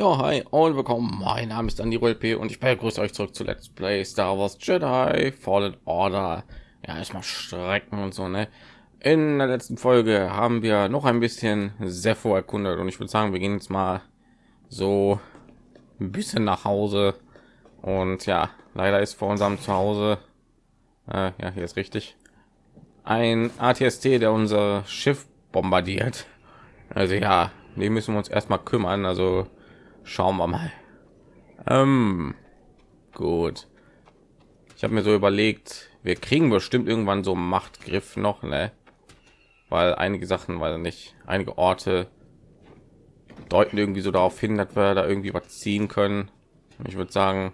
Ja, hi und willkommen. Mein Name ist Andy P und ich begrüße euch zurück zu Let's Play Star Wars Jedi Fallen Order. Ja, erstmal Strecken und so, ne? In der letzten Folge haben wir noch ein bisschen Sepho erkundet und ich würde sagen, wir gehen jetzt mal so ein bisschen nach Hause. Und ja, leider ist vor unserem Zuhause, äh, ja, hier ist richtig, ein ATST, der unser Schiff bombardiert. Also ja, die müssen wir uns erstmal kümmern. Also Schauen wir mal. Ähm, gut. Ich habe mir so überlegt, wir kriegen bestimmt irgendwann so Machtgriff noch, ne? Weil einige Sachen, weil nicht einige Orte deuten irgendwie so darauf hin, dass wir da irgendwie was ziehen können. Ich würde sagen,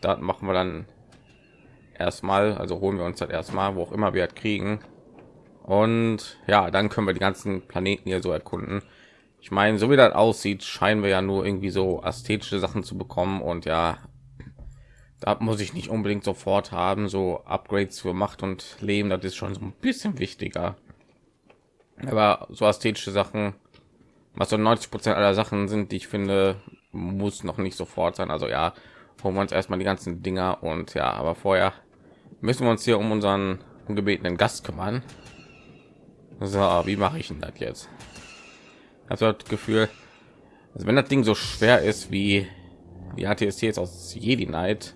da machen wir dann erstmal, also holen wir uns das erstmal, wo auch immer wir halt kriegen. Und ja, dann können wir die ganzen Planeten hier so erkunden. Ich meine, so wie das aussieht, scheinen wir ja nur irgendwie so ästhetische Sachen zu bekommen und ja, da muss ich nicht unbedingt sofort haben. So Upgrades für Macht und Leben, das ist schon so ein bisschen wichtiger. Aber so ästhetische Sachen, was so 90 Prozent aller Sachen sind, die ich finde, muss noch nicht sofort sein. Also ja, holen wir uns erstmal die ganzen Dinger und ja, aber vorher müssen wir uns hier um unseren ungebetenen Gast kümmern. So, wie mache ich denn das jetzt? Also das Gefühl, also wenn das Ding so schwer ist wie die ATST jetzt aus Jedi Knight,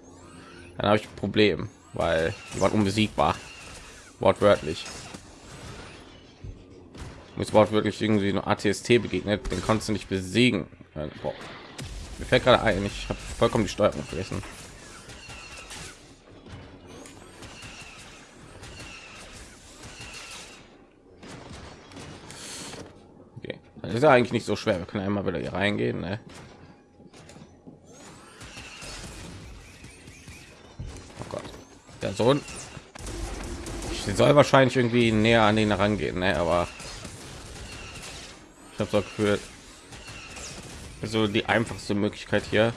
dann habe ich ein Problem, weil die waren unbesiegbar, wortwörtlich. Muss wortwörtlich irgendwie nur ATST begegnet, den konntest du nicht besiegen. Boah. Mir fällt gerade ein, ich habe vollkommen die Steuerung vergessen. Ist ja eigentlich nicht so schwer. Wir können einmal wieder hier reingehen. Ne? Oh Gott, der Sohn. Ich soll wahrscheinlich irgendwie näher an den herangehen, ne? aber ich habe so gefühlt, so die einfachste Möglichkeit hier.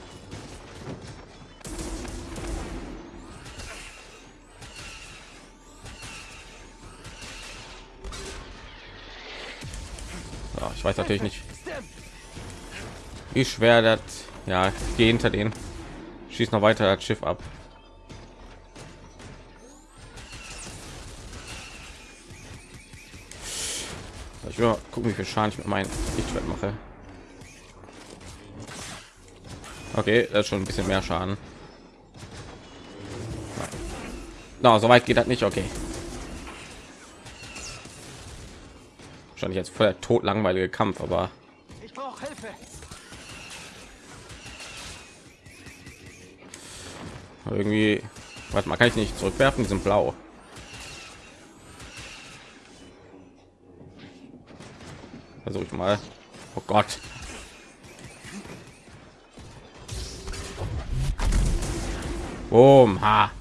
Weiß natürlich nicht, wie schwer das. Ja, geh hinter den, schießt noch weiter das Schiff ab. Ich will gucken, wie viel Schaden ich mit meinem Lichtschwert mache. Okay, das ist schon ein bisschen mehr Schaden. Na, no, so weit geht das nicht. Okay. Wahrscheinlich jetzt voll tot langweilige Kampf, aber ich brauche Hilfe. Irgendwie, was man kann ich nicht zurückwerfen, die sind blau. Versuche ich mal. Oh Gott. Boom, ha.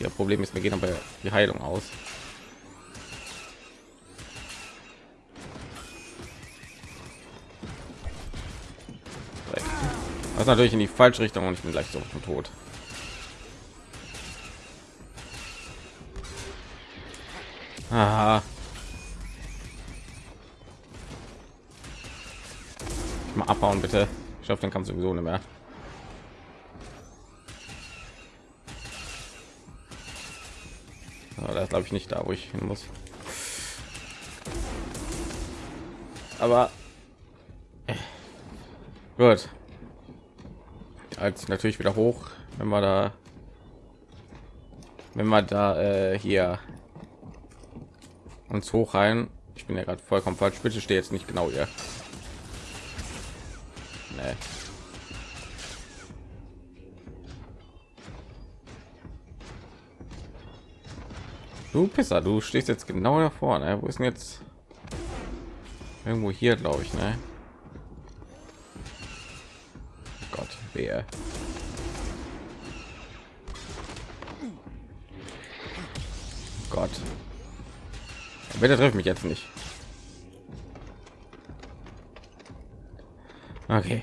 Ja, Problem ist, wir gehen aber die Heilung aus. Das natürlich in die falsche Richtung und ich bin gleich so tot. Aha. Mal abbauen bitte. Ich hoffe, den Kampf sowieso nicht mehr. Das glaube ich nicht da, wo ich hin muss. Aber äh, als natürlich wieder hoch, wenn wir da, wenn wir da äh, hier uns hoch rein. Ich bin ja gerade vollkommen falsch. Bitte stehe jetzt nicht genau hier. Nee. Du Pisser, du stehst jetzt genau davor. Ne? Wo ist denn jetzt? Irgendwo hier, glaube ich, ne? Wer? Gott. Bitte trifft mich jetzt nicht. Okay.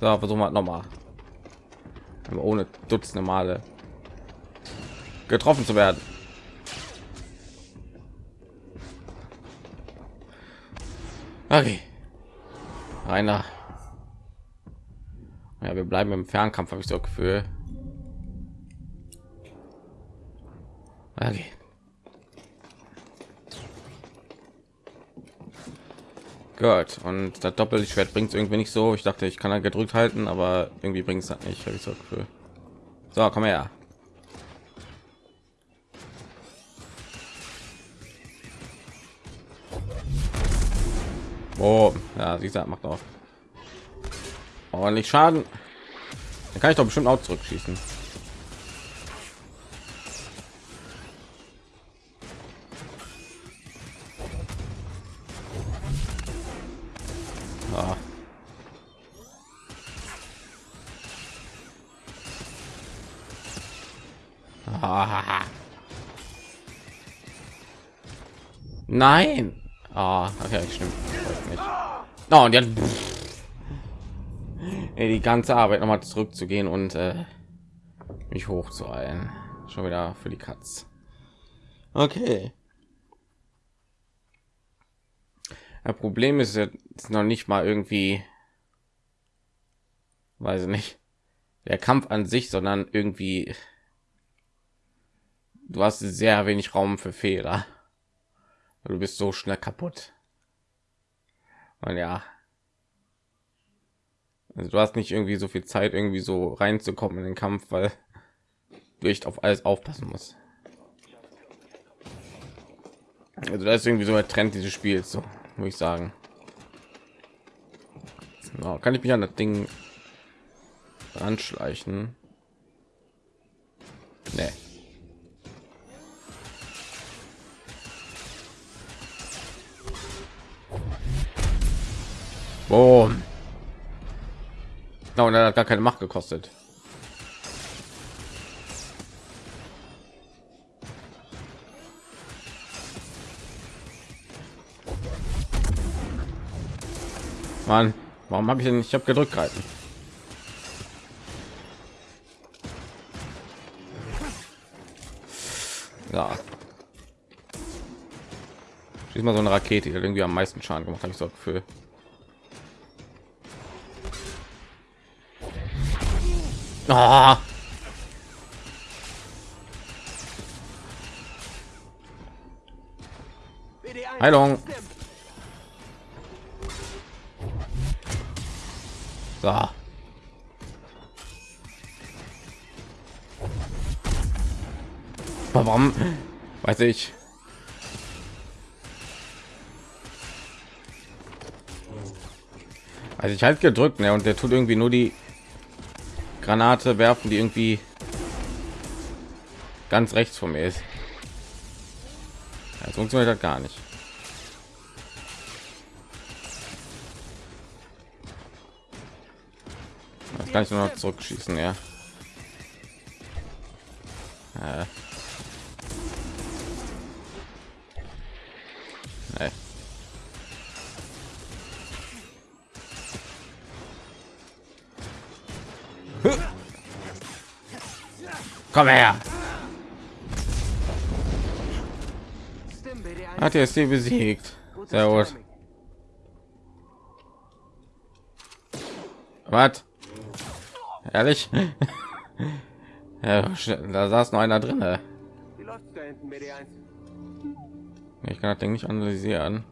So, versuchen wir noch mal. Ohne Dutzende Male getroffen zu werden. Okay. Einer Wir bleiben im Fernkampf, habe ich so Gefühl. Okay. Gut, und das Doppelschwert bringt es irgendwie nicht so. Ich dachte, ich kann halt gedrückt halten, aber irgendwie bringt es das nicht. Habe ich so Gefühl. So, komm her. Oh, ja, sie sagt, macht auch ordentlich Schaden. Dann kann ich doch bestimmt auch zurückschießen. Ah. Ah. Nein. Ah, okay, stimmt. Oh, und jetzt die ganze Arbeit noch mal zurückzugehen und äh, mich hochzueilen. Schon wieder für die Katz. Okay. Das Problem ist jetzt noch nicht mal irgendwie, weiß ich nicht, der Kampf an sich, sondern irgendwie, du hast sehr wenig Raum für Fehler. Du bist so schnell kaputt. Und ja, also du hast nicht irgendwie so viel Zeit, irgendwie so reinzukommen in den Kampf, weil du echt auf alles aufpassen musst. Also da ist irgendwie so ein Trend dieses Spiels, so muss ich sagen. Ja, kann ich mich an das Ding anschleichen? Nee. Boom. No, und er hat gar keine Macht gekostet. Mann, warum habe ich denn? Ich habe gedrückt gehalten. Ja. Schieß mal so eine Rakete, die irgendwie am meisten Schaden gemacht, habe ich so Gefühl. Oh. Heilung. So. Warum? Weiß ich. Also ich halt gedrückt, ne, und der tut irgendwie nur die Granate werfen, die irgendwie ganz rechts von mir ist. Das funktioniert halt gar nicht. Das kann ich nur noch zurückschießen, ja. Komm her. Hat er sie besiegt. Sehr gut. Was? Ehrlich? ja, da saß noch einer drin. Ich kann das Ding nicht analysieren.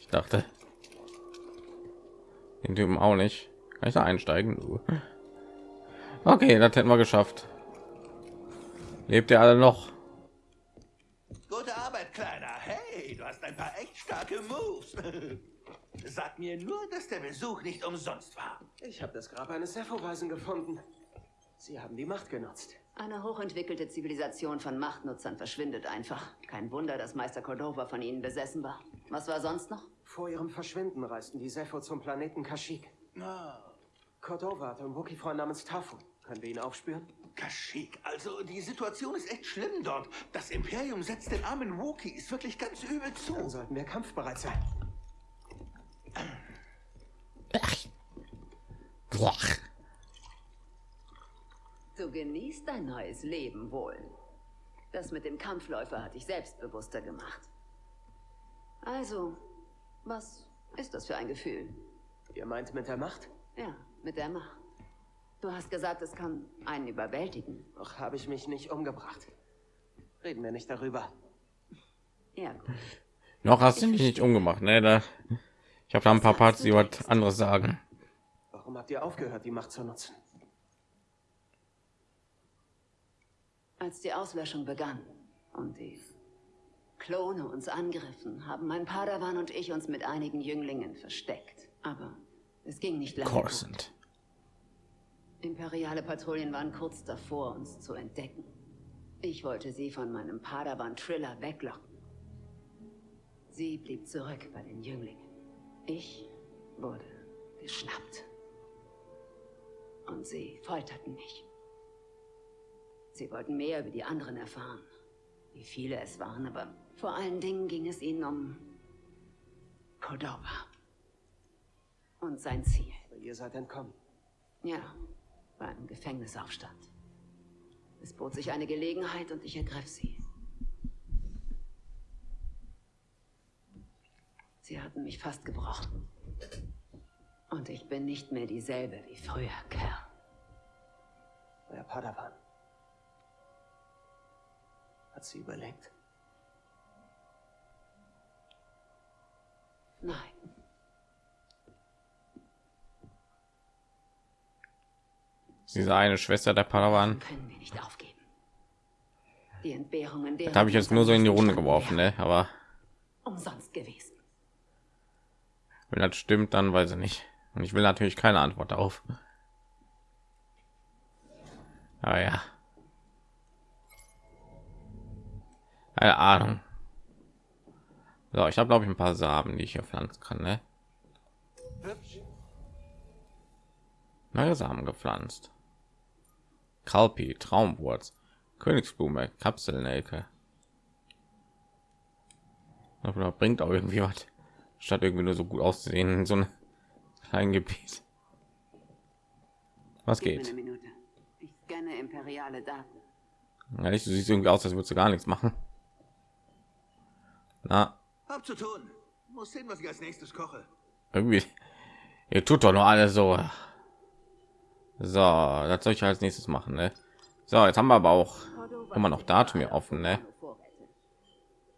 Ich dachte, den Typen auch nicht. Kann ich da einsteigen? Okay, das hätten wir geschafft. Lebt ihr alle noch? Gute Arbeit, Kleiner. Hey, du hast ein paar echt starke Moves. Sag mir nur, dass der Besuch nicht umsonst war. Ich habe das Grab eines Sepho-Weisen gefunden. Sie haben die Macht genutzt. Eine hochentwickelte Zivilisation von Machtnutzern verschwindet einfach. Kein Wunder, dass Meister Cordova von ihnen besessen war. Was war sonst noch? Vor ihrem Verschwinden reisten die Sepho zum Planeten Kashyyyk. Na, Cordova hat einen Wookie-Freund namens Tafu. Können wir ihn aufspüren? Kashyyyk. Also, die Situation ist echt schlimm dort. Das Imperium setzt den armen Wookiees wirklich ganz übel Dann zu. sollten wir kampfbereit sein. Du genießt dein neues Leben wohl. Das mit dem Kampfläufer hat dich selbstbewusster gemacht. Also, was ist das für ein Gefühl? Ihr meint mit der Macht? Ja, Mit der Macht. Du hast gesagt, es kann einen überwältigen. Noch habe ich mich nicht umgebracht. Reden wir nicht darüber. Ja, gut. Noch hast du mich nicht umgemacht, ne? Da, ich habe da ein paar Parts, die was anderes sagen. Warum habt ihr aufgehört, die Macht zu nutzen? Als die Auslöschung begann und die Klone uns angriffen, haben mein Padawan und ich uns mit einigen Jünglingen versteckt. Aber es ging nicht lange. gut. Coruscant. Imperiale Patrouillen waren kurz davor, uns zu entdecken. Ich wollte sie von meinem Padawan Triller weglocken. Sie blieb zurück bei den Jünglingen. Ich wurde geschnappt. Und sie folterten mich. Sie wollten mehr über die anderen erfahren. Wie viele es waren, aber vor allen Dingen ging es ihnen um Cordova. Und sein Ziel. Ihr seid entkommen. Ja, bei einem Gefängnisaufstand. Es bot sich eine Gelegenheit und ich ergriff sie. Sie hatten mich fast gebrochen. Und ich bin nicht mehr dieselbe wie früher, Kerl. Euer Padawan. Hat sie überlebt? Nein. Diese eine Schwester der Padawan. Können wir nicht aufgeben. Die Entbehrungen der. Da habe ich jetzt nur so in die Runde geworfen, ne? Aber Umsonst gewesen. wenn das stimmt, dann weiß ich nicht. Und ich will natürlich keine Antwort darauf. Aber ja. Keine Ahnung. So, ich habe glaube ich ein paar Samen, die ich hier pflanzen kann, ne? Neue Samen gepflanzt. Kalpi, Traumwurz, Königsblume, Kapselnelke. Aber bringt auch irgendwie was. Statt irgendwie nur so gut auszusehen in so einem kleinen Gebiet. Was Gib geht? Ich scanne imperiale Daten. Ja, nicht, du siehst irgendwie aus, als würdest du gar nichts machen. Na, Hab zu tun. Muss sehen, was ich als nächstes koche. irgendwie. Ihr tut doch nur alles so. So, das soll ich als nächstes machen, ne? So, jetzt haben wir aber auch immer noch Datum hier offen, ne? Vorräte.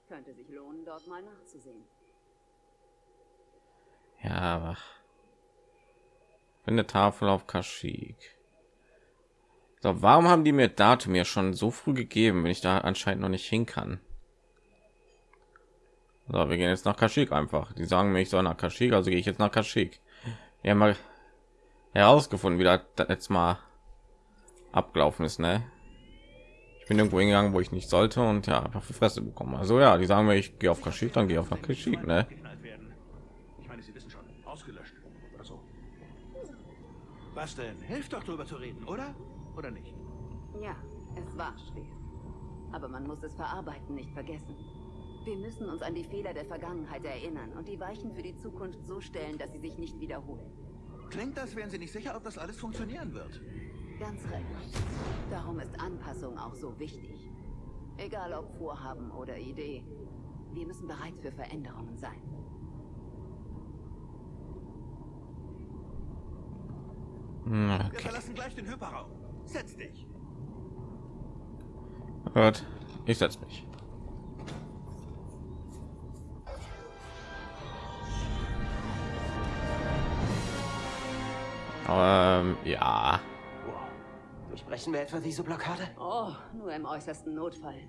Könnte sich lohnen, dort mal nachzusehen. Ja, aber finde Tafel auf Kaschik. So, warum haben die mir Datum mir schon so früh gegeben, wenn ich da anscheinend noch nicht hin kann? So, wir gehen jetzt nach Kaschik einfach. Die sagen mir, ich soll nach Kaschik, also gehe ich jetzt nach Kaschik. Haben mal herausgefunden, wie das das letzte Mal abgelaufen ist, ne? Ich bin irgendwo hingegangen, wo ich nicht sollte und ja, einfach für Fresse bekommen. Also ja, die sagen mir, ich gehe auf Kaschik, dann gehe ich auf nach Kaschik, ne? Geknallt werden. Ich meine, Sie wissen schon, ausgelöscht oder so. Was denn? Hilft doch drüber zu reden, oder? Oder nicht? Ja, es war schwer. Aber man muss es verarbeiten, nicht vergessen. Wir müssen uns an die Fehler der Vergangenheit erinnern und die Weichen für die Zukunft so stellen, dass sie sich nicht wiederholen. Klingt, als wären Sie nicht sicher, ob das alles funktionieren wird. Ganz recht. Darum ist Anpassung auch so wichtig. Egal ob Vorhaben oder Idee. Wir müssen bereit für Veränderungen sein. Hm, Wir Okay. verlassen gleich den Hyperraum. Setz dich. Gut, ich setze mich. Ähm, ja. Durchbrechen wir etwa diese Blockade? Oh, nur im äußersten Notfall.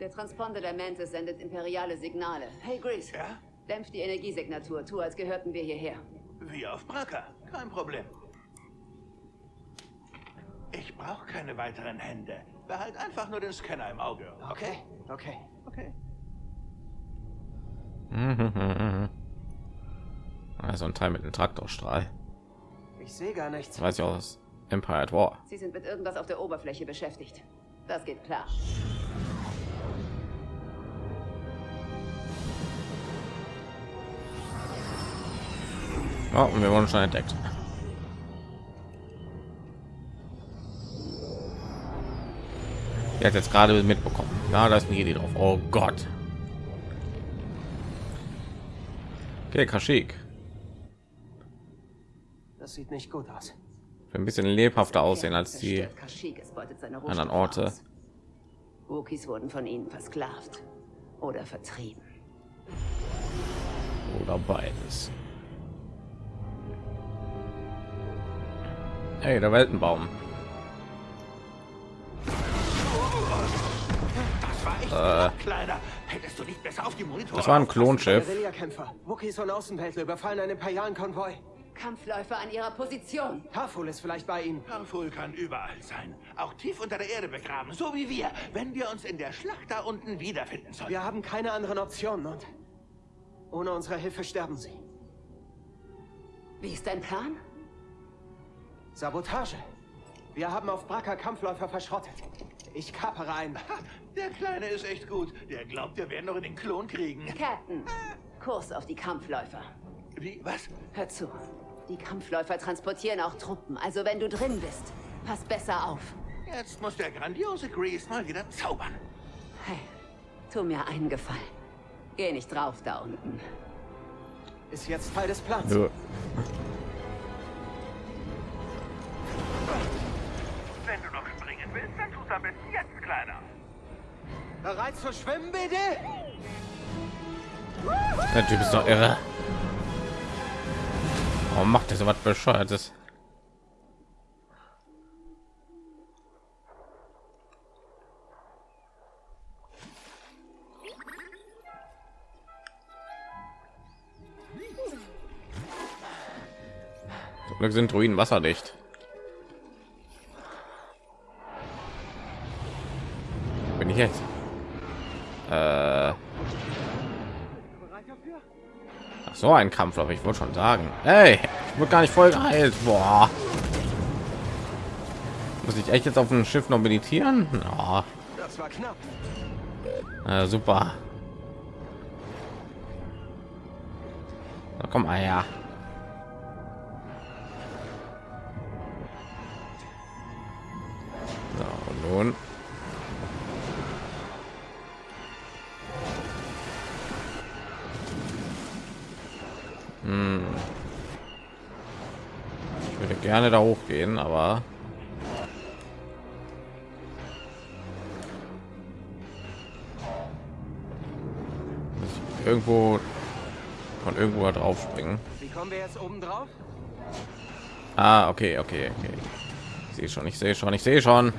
Der Transponder der Mantis sendet imperiale Signale. Hey, Grease. Ja? Dämpf die Energiesignatur. Tu, als gehörten wir hierher. Wie auf Bracker. Kein Problem. Ich brauche keine weiteren Hände. Behalt einfach nur den Scanner im Auge. Okay, okay. Okay. Also ein Teil mit dem Traktorstrahl. Ich sehe gar nichts. Das weiß ich aus Empire at War. Sie sind mit irgendwas auf der Oberfläche beschäftigt. Das geht klar. Ja, und wir wurden schon entdeckt. Er hat jetzt gerade mitbekommen. Ja, da ist eine Idee drauf. Oh Gott. Okay, Kaschik. Das sieht nicht gut aus. ein bisschen lebhafter aussehen als die anderen Orte. Wookies wurden von ihnen versklavt oder vertrieben. oder beides. Hey, der Weltenbaum. Das war echt Äh. knapp, Kleiner. Hättest du nicht besser auf die Monitore Das war ein Klonschiff. Guerillakämpfer. Wookies und Außenweltler überfallen einen imperialen Konvoi. Kampfläufer an ihrer Position. Tarful ist vielleicht bei ihnen. Tarful kann überall sein. Auch tief unter der Erde begraben, so wie wir, wenn wir uns in der Schlacht da unten wiederfinden sollen. Wir haben keine anderen Optionen und ohne unsere Hilfe sterben sie. Wie ist dein Plan? Sabotage. Wir haben auf Bracker Kampfläufer verschrottet. Ich kapere einen. Ha, der Kleine ist echt gut. Der glaubt, wir werden noch in den Klon kriegen. Captain, Kurs auf die Kampfläufer. Wie, was? Hör zu. Die Kampfläufer transportieren auch Truppen, also wenn du drin bist, pass besser auf. Jetzt muss der grandiose Grease mal wieder zaubern. Hey, tu mir einen Gefallen. Geh nicht drauf da unten. Ist jetzt Teil des Plans. Ja. Wenn du noch springen willst, dann tu's am besten jetzt, Kleiner. Bereit zu schwimmen, bitte? Der Typ ist doch irre. Warum macht er so was bescheuertes? Glück sind Ruinen wasserdicht. So ein Kampflauf, ich wollte schon sagen. Hey, ich wurde gar nicht voll geheilt. Boah. Muss ich echt jetzt auf dem Schiff noch meditieren? Ja, Das war knapp. äh, super. Na komm, ah ja. Gerne da hochgehen, aber irgendwo von irgendwo drauf springen. Wie kommen wir jetzt oben drauf? Ah, okay, okay, okay. Ich sehe schon, ich sehe schon, ich sehe schon.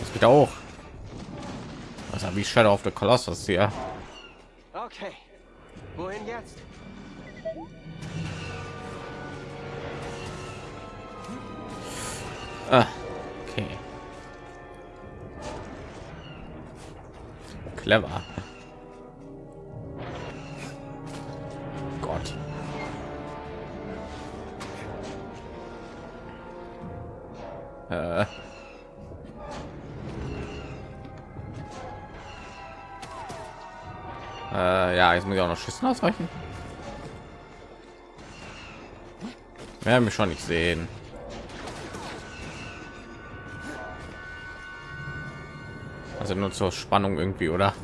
Das geht auch. Was habe ich Shadow of the Colossus hier? Clever. Gott. Äh. Äh, ja, jetzt muss ich auch noch Schüssen ausweichen. Werden mich schon nicht sehen. Also nur zur Spannung irgendwie, oder?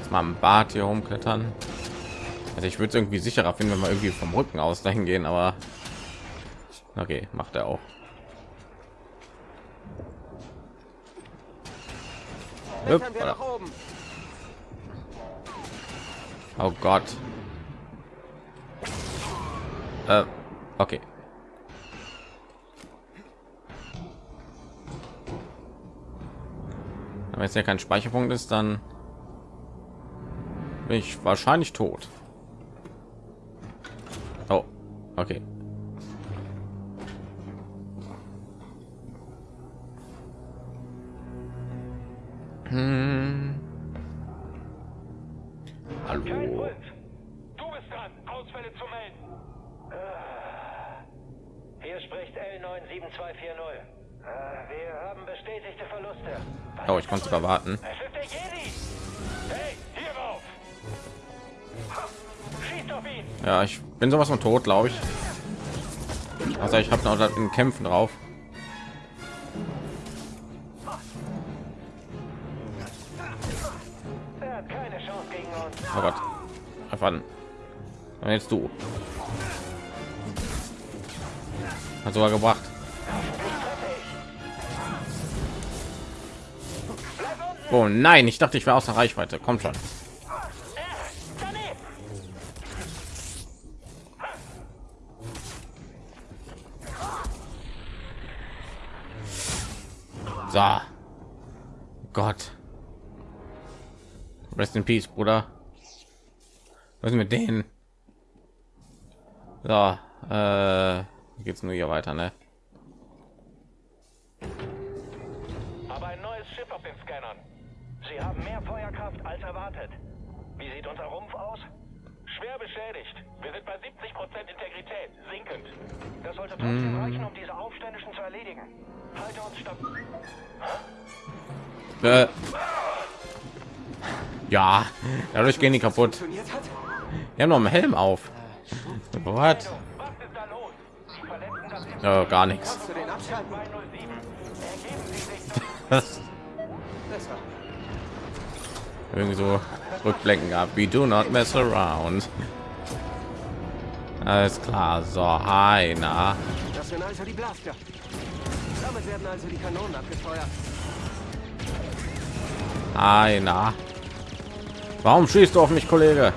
Jetzt mal im Bad hier rumklettern. Also ich würde es irgendwie sicherer finden, wenn wir irgendwie vom Rücken aus dahin gehen, aber okay, macht er auch. Oben. Oh Gott. Äh, okay. Wenn jetzt ja kein Speicherpunkt ist, dann bin ich wahrscheinlich tot. Oh, okay. Hm. erwarten. Ja, ich bin sowas von tot, glaube ich. Also ich habe noch in Kämpfen drauf. Oh Gott. Erfahren. jetzt du. Hat sogar gebracht. Oh nein, ich dachte, ich wäre außer Reichweite. Kommt schon. So. Gott. Rest in Peace, Bruder. Was ist mit denen? So, äh, geht's nur hier weiter, ne? Sie haben mehr Feuerkraft als erwartet. Wie sieht unser Rumpf aus? Schwer beschädigt. Wir sind bei 70% Integrität, sinkend. Das sollte trotzdem reichen, um diese Aufständischen zu erledigen. Halte uns stabil. Äh. Ja, dadurch gehen die kaputt. Die haben noch einen Helm auf. Was? Was ist da irgendwie so rückblenken gab. We do not mess around. Alles klar. So, hi, na. Das sind also die Blaster. Damit werden also die Kanonen abgefeuert. Hi, na. Warum schießt du auf mich, Kollege?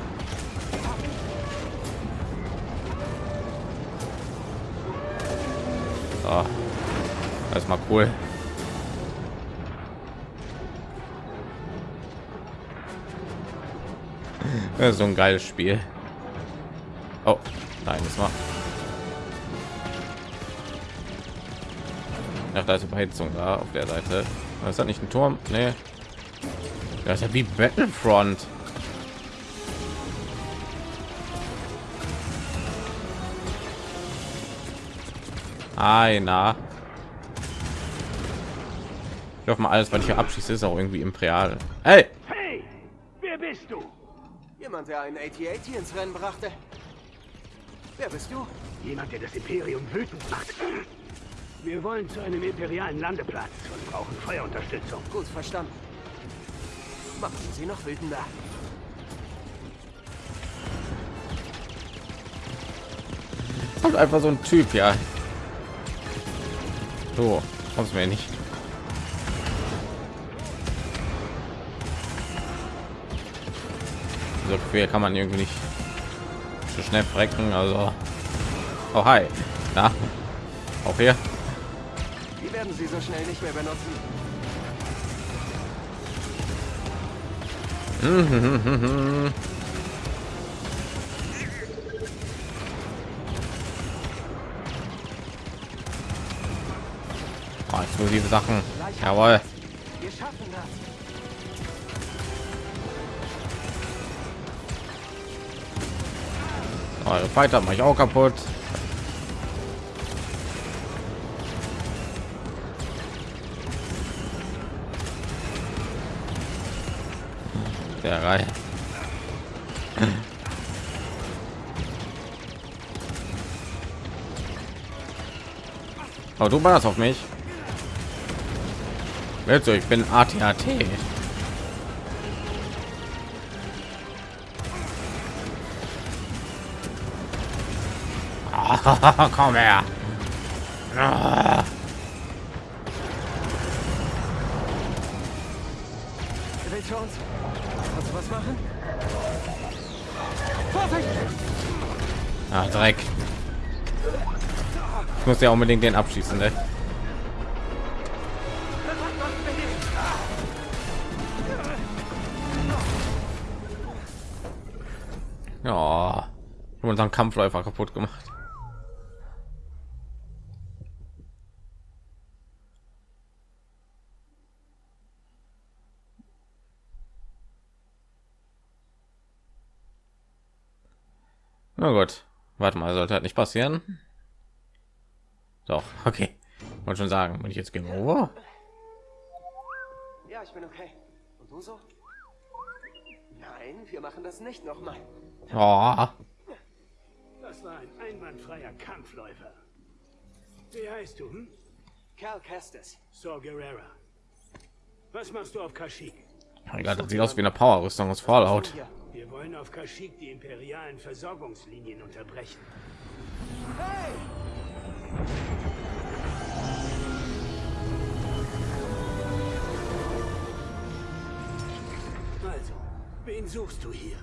So. Das ist mal cool. Das ist so ein geiles Spiel. Oh, nein, das war. Ach, da ist Überhitzung da auf der Seite. Das hat nicht ein Turm. Nee. Das ist ja wie Battlefront. Einer. Ich hoffe mal, alles, was ich hier abschieße, ist auch irgendwie imperial. Hey! Jemand, der einen AT-AT ins Rennen brachte. Wer bist du? Jemand, der das Imperium wütend macht. Wir wollen zu einem imperialen Landeplatz und brauchen Feuerunterstützung. Gut verstanden. Machen Sie noch wütender. Kommt einfach so ein Typ, ja. So, kommst mir nicht. So quer kann man irgendwie nicht so schnell frecken. Also, oh hi, na, auch hier. Die werden Sie so schnell nicht mehr benutzen. Oh, explosive Sachen. Jawohl. Wir schaffen Eure Fighter mache ich auch kaputt. Der Reihe. Oh, du warst auf mich. Willst du? Ich bin ATAT. Komm her. Ah. Willst du uns? Kannst du was machen? Vorsicht! Ah, Dreck. Ich muss ja unbedingt den abschießen, ne? Ja, unseren Kampfläufer kaputt gemacht. Na gut, warte mal, sollte halt nicht passieren. Doch, okay. Wollte schon sagen, bin ich jetzt Game Over? Ja, ich bin okay. Und du so? Nein, wir machen das nicht nochmal. Oh, Das war ein einwandfreier Kampfläufer. Wie heißt du? Hm? Cal Kestis. Saw Gerrera. Was machst du auf Kashyyyk? Mein Gott, das sieht aus wie eine Power-Rüstung aus Fallout. Wir wollen auf Kashyyyk die imperialen Versorgungslinien unterbrechen. Also, wen suchst du hier?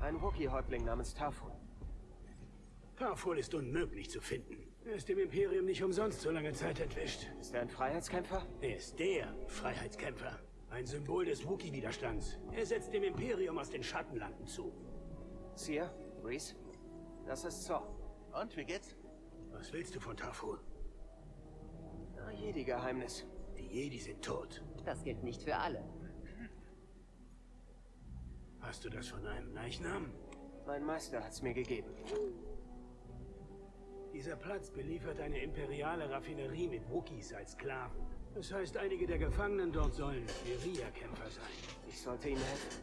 Ein Wookie-Häuptling namens Tafun. Tarful ist unmöglich zu finden. Er ist dem Imperium nicht umsonst so lange Zeit entwischt. Ist er ein Freiheitskämpfer? Er ist der Freiheitskämpfer. Ein Symbol des Wookie-Widerstands. Er setzt dem Imperium aus den Schattenlanden zu. Seer? Reese? Das ist Zor. Und wie geht's? Was willst du von Tarful? Ah, Jedi-Geheimnis. Die Jedi sind tot. Das gilt nicht für alle. Hast du das von einem Leichnam? Mein Meister hat's mir gegeben. Dieser Platz beliefert eine imperiale Raffinerie mit Wookiees als Sklaven. Das heißt, einige der Gefangenen dort sollen Guerilla-Kämpfer sein. Ich sollte ihnen helfen.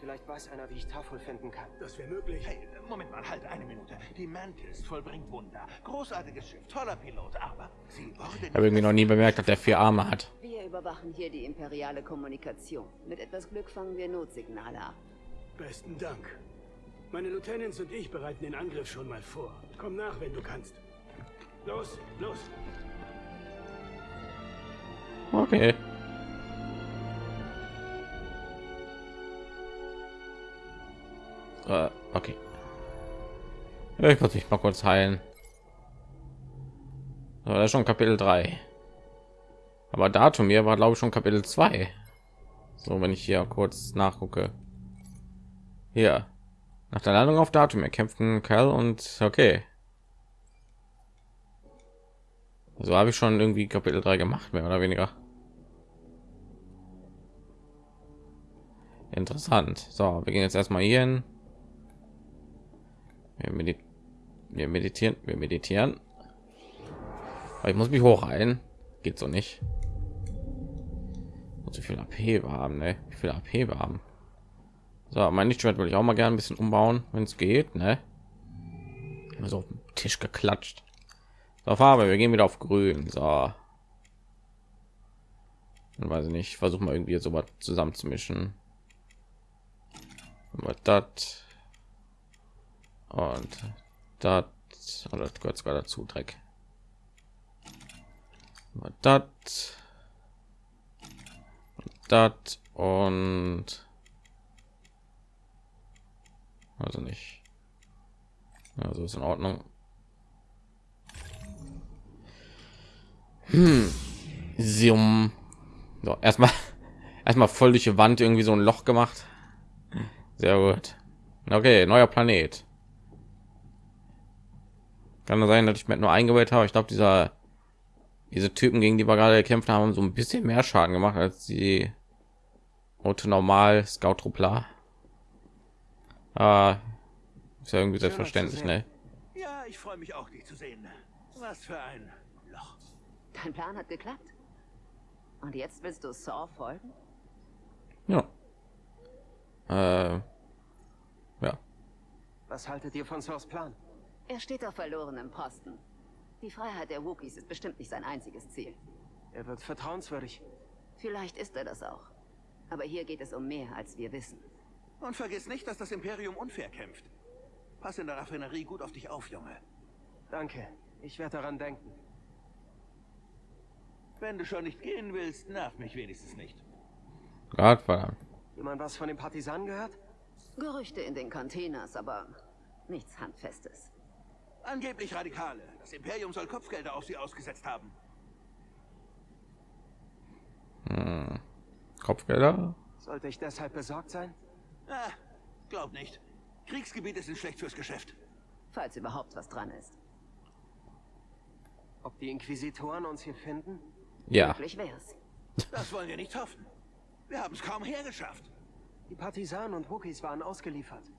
Vielleicht weiß einer, wie ich Tafel finden kann. Das wäre möglich. Hey, Moment mal, halt eine Minute. Die Mantis vollbringt Wunder. Großartiges Schiff, toller Pilot, aber sie wurde Ich habe irgendwie noch nie bemerkt, dass der vier Arme hat. Wir überwachen hier die imperiale Kommunikation. Mit etwas Glück fangen wir Notsignale ab. Besten Dank. Meine Lieutenants und ich bereiten den Angriff schon mal vor. Komm nach, wenn du kannst. Los, los. Okay. Äh, okay. Ich muss mich mal kurz heilen. So, das ist schon Kapitel 3. Aber Datum hier war glaube ich schon Kapitel 2. So, wenn ich hier kurz nachgucke. Hier. Nach der Landung auf Datum erkämpften Kerl und okay. So habe ich schon irgendwie Kapitel 3 gemacht, mehr oder weniger. Interessant. So, wir gehen jetzt erstmal hier hin. Wir, medit wir meditieren, wir meditieren. Aber ich muss mich hochheilen. Geht so nicht. Und so viel AP wir haben, ne? Wie viel AP wir haben. So, mein Lichtschwert will ich auch mal gerne ein bisschen umbauen, wenn es geht, ne? Immer so auf den Tisch geklatscht. So, Farbe, wir gehen wieder auf grün. So. Dann weiß ich nicht, versuche mal irgendwie so was zusammenzumischen. Das und das und das gehört sogar dazu Dreck. Das das und also nicht. Also ist in Ordnung. Hm. Sium. So, erstmal erstmal voll durch die Wand irgendwie so ein Loch gemacht. Sehr gut. Okay, neuer Planet. Kann nur sein, dass ich mir nur eingeweiht habe. Ich glaube, dieser diese Typen, gegen die wir gerade gekämpft haben, so ein bisschen mehr Schaden gemacht als die Auto normal Scout Truppler. Ah, ist ja irgendwie selbstverständlich, ne? Ja, ich freue mich auch, dich zu sehen. Was für ein. Dein Plan hat geklappt. Und jetzt willst du Saw folgen? Ja. Äh, ja. Was haltet ihr von Saws Plan? Er steht auf verlorenem Posten. Die Freiheit der Wookiees ist bestimmt nicht sein einziges Ziel. Er wird vertrauenswürdig. Vielleicht ist er das auch. Aber hier geht es um mehr, als wir wissen. Und vergiss nicht, dass das Imperium unfair kämpft. Pass in der Raffinerie gut auf dich auf, Junge. Danke. Ich werde daran denken. Wenn du schon nicht gehen willst, nerv mich wenigstens nicht. Gott verdammt. Jemand was von den Partisanen gehört? Gerüchte in den Containers, aber nichts Handfestes. Angeblich Radikale. Das Imperium soll Kopfgelder auf sie ausgesetzt haben. Hm. Kopfgelder? Sollte ich deshalb besorgt sein? Ah, glaub nicht. Kriegsgebiete sind schlecht fürs Geschäft. Falls überhaupt was dran ist. Ob die Inquisitoren uns hier finden? Ja. Das wollen wir nicht hoffen. Wir haben es kaum hergeschafft. Die Partisanen und Wookiees waren ausgeliefert.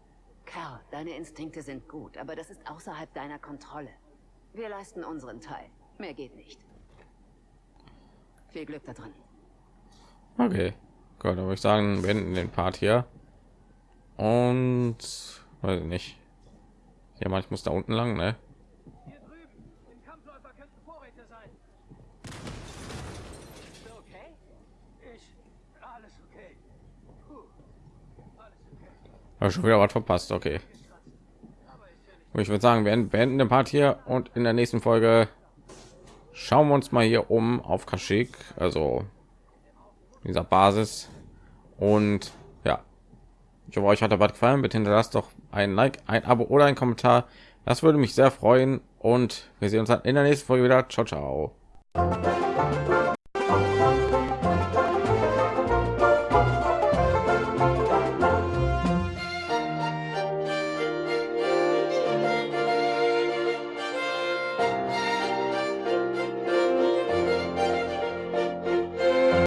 Kerl, deine Instinkte sind gut, aber das ist außerhalb deiner Kontrolle. Wir leisten unseren Teil. Mehr geht nicht. Viel Glück da drin. Okay. Gut, dann würde ich sagen, beenden den Part hier. Und weiß ich nicht. Ja, ich muss da unten lang, ne? Hier drüben, im Kampfläufer könnten Vorräte sein. Okay? Ich. Alles okay. Hab schon wieder was verpasst. Okay. Ich würde sagen, wir beenden den Part hier und in der nächsten Folge schauen wir uns mal hier um auf Kaschik, also dieser Basis. Und ja, ich hoffe, euch hat der Bad gefallen. Bitte hinterlasst doch ein Like, ein Abo oder ein Kommentar. Das würde mich sehr freuen. Und wir sehen uns dann in der nächsten Folge wieder. Ciao, ciao.